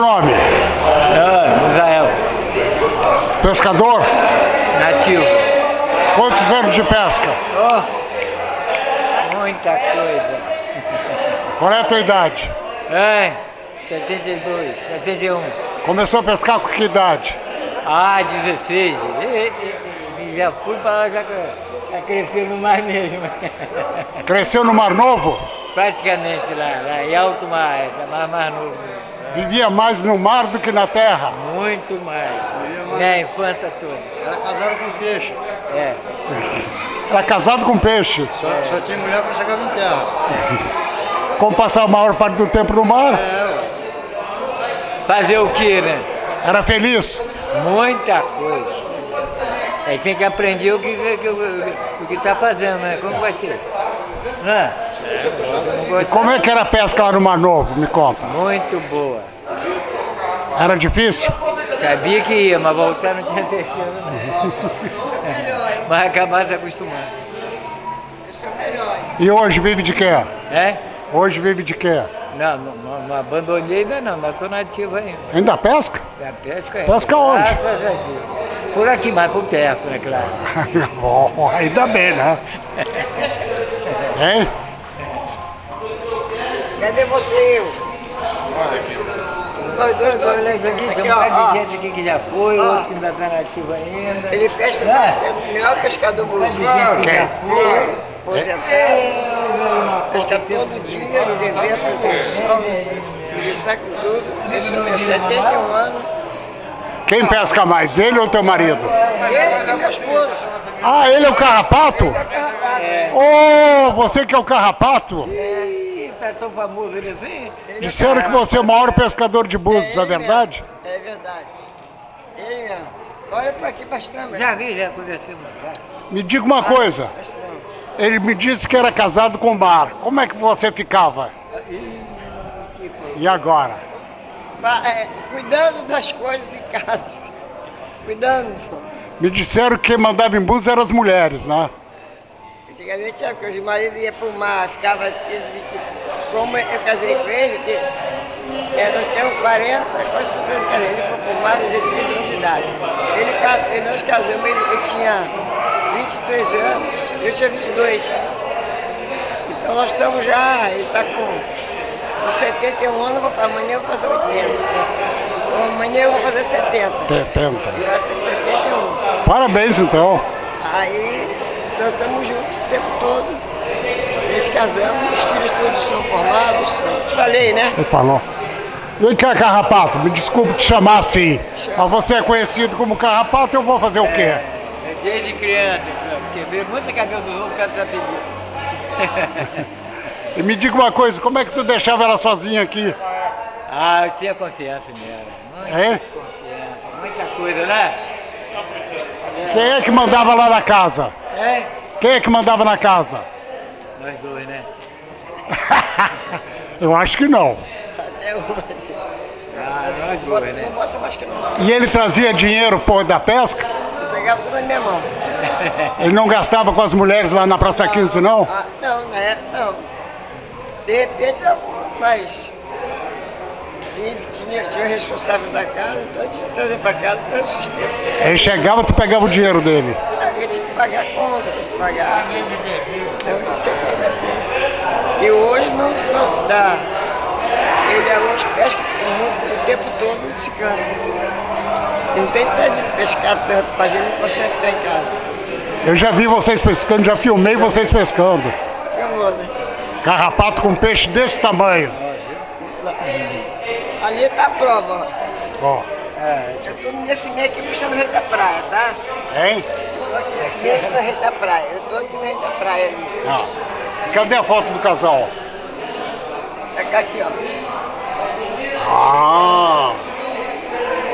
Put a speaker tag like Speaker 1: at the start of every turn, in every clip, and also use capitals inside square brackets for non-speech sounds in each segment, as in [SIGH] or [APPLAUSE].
Speaker 1: nome?
Speaker 2: Ah, Israel.
Speaker 1: Pescador?
Speaker 2: Nativo.
Speaker 1: Quantos anos de pesca?
Speaker 2: Oh, muita coisa.
Speaker 1: Qual é a tua idade?
Speaker 2: É, 72, 71.
Speaker 1: Começou a pescar com que idade?
Speaker 2: Ah, 16. E, e, já fui para lá, já, já cresceu no mar mesmo.
Speaker 1: Cresceu no Mar Novo?
Speaker 2: Praticamente lá, lá em alto mar, essa mar mais novo.
Speaker 1: Vivia mais no mar do que na terra?
Speaker 2: Muito mais. Minha infância toda.
Speaker 3: Era casado com peixe.
Speaker 2: É.
Speaker 1: Era casado com peixe.
Speaker 3: Só, só tinha mulher para chegar em terra. [LAUGHS]
Speaker 1: Como passava a maior parte do tempo no mar?
Speaker 3: É,
Speaker 2: Fazer o que, né?
Speaker 1: Era feliz?
Speaker 2: Muita coisa. Aí tem que aprender o que está que, o que tá fazendo, né? Como vai ser? Não é? Eu não
Speaker 1: E como é que era a pesca lá no Mar Novo? Me conta.
Speaker 2: Muito boa.
Speaker 1: Era difícil?
Speaker 2: Sabia que ia, mas voltar não tinha certeza não. [LAUGHS] mas acabar se acostumando.
Speaker 1: E hoje vive de quê?
Speaker 2: É?
Speaker 1: Hoje vive de quê?
Speaker 2: Não, não, não, abandonei ainda não, mas estou nativo ainda.
Speaker 1: Ainda pesca?
Speaker 2: Da pesca é.
Speaker 1: Pesca onde?
Speaker 2: Graças a Deus. Por aqui, mais por perto, né, claro. [LAUGHS]
Speaker 1: Oh, ainda bem, né? [LAUGHS] Hein?
Speaker 4: Cadê você? Nós dois estamos
Speaker 2: Olha isso aqui, tem um bocado de gente aqui que já foi,
Speaker 4: Ó.
Speaker 2: outro que ainda está nativo ainda.
Speaker 4: Ele pesca,
Speaker 2: Ah.
Speaker 4: é o melhor pescador buziano.
Speaker 2: que já foi.
Speaker 4: Aposentado, pesca todo dia, não tem vento, não tem sol, ele saca tudo. Esse é 71 anos.
Speaker 1: Quem pesca mais, ele ou teu marido?
Speaker 4: Ele e meu esposo.
Speaker 1: Ah, ele é o carrapato?
Speaker 4: Ele é carrapato.
Speaker 1: Oh, você que é o carrapato?
Speaker 2: Ih, tá tão famoso ele assim?
Speaker 4: Ele é
Speaker 1: Disseram que você é o maior pescador de búzios, é
Speaker 4: ele
Speaker 1: verdade?
Speaker 4: mesmo, É verdade. Ele mesmo. Olha pra aqui, para as câmeras.
Speaker 2: Já vi, já conversamos. Já.
Speaker 1: Me diga uma coisa,
Speaker 4: Esse não.
Speaker 1: ele me disse que era casado com o mar. Como é que você ficava?
Speaker 2: Coisa.
Speaker 1: E agora?
Speaker 4: É, cuidando das coisas em casa. Cuidando.
Speaker 1: Me disseram que quem mandava em búzios eram as mulheres, né?
Speaker 4: Antigamente, sabe, que os maridos iam pro mar, ficava 15, 20. Como eu casei com ele, que, é, nós temos 40, quase 50 anos. Ele foi pro mar com 16 anos de idade. Ele, ele- nós casamos, ele, ele tinha 23 anos, eu tinha 22. Então nós estamos já, ele está com, com 71 anos, vou, amanhã eu vou fazer 80. Amanhã eu vou fazer 70.
Speaker 1: 70.
Speaker 4: E nós temos 71.
Speaker 1: Parabéns então.
Speaker 4: Aí nós estamos juntos o tempo todo. Nós casamos, os filhos todos são formados. Te falei, né?
Speaker 1: Ele falou. Vem cá, Carrapato, me desculpe te chamar assim. Mas você é conhecido como Carrapato, eu vou fazer o quê?
Speaker 2: É Desde criança, quebrei muita cabelo dos outros por causa dessa pedida. [LAUGHS]
Speaker 1: E me diga uma coisa, como é que tu deixava ela sozinha aqui?
Speaker 2: Ah, eu tinha confiança nela. Muita
Speaker 1: É?
Speaker 2: confiança, muita coisa, né?
Speaker 1: Quem é que mandava lá na casa?
Speaker 2: É?
Speaker 1: Quem é que mandava na casa?
Speaker 2: Nós dois, né? [LAUGHS]
Speaker 1: Eu acho que não.
Speaker 4: Até hoje.
Speaker 2: Ah, nós dois, né?
Speaker 4: gosta mais que não.
Speaker 1: E ele trazia dinheiro pô, da pesca?
Speaker 4: Entregava tudo na minha mão. [LAUGHS]
Speaker 1: Ele não gastava com as mulheres lá na Praça 15, não?
Speaker 4: Ah, não, na época não. De repente, mas tinha, tinha, tinha o responsável da casa, então eu tinha que trazer para casa para o sustento.
Speaker 1: Ele chegava, tu pegava o dinheiro dele.
Speaker 4: Eu tinha que pagar conta, tinha que pagar. Então eu sempre foi assim. E hoje não ficou- dá. Ele hoje pesca muito, o tempo todo, não se cansa. E não tem necessidade de pescar tanto, para a gente não consegue ficar em casa.
Speaker 1: Eu já vi vocês pescando, já filmei vocês pescando.
Speaker 4: Chamou, né?
Speaker 1: Carrapato com peixe desse tamanho.
Speaker 4: Ali está a prova, ó.
Speaker 1: Ó,
Speaker 4: Eu estou nesse meio aqui mostrando o rei da praia, tá?
Speaker 1: hein?
Speaker 4: Estou aqui nesse meio aqui no rei da praia. Eu estou aqui no rei da praia ali.
Speaker 1: Ah. Cadê a foto do casal?
Speaker 4: É cá aqui, ó.
Speaker 1: Ah!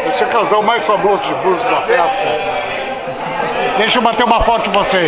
Speaker 1: Esse é o casal mais famoso de Búzios da pesca. Deixa eu bater uma foto de vocês.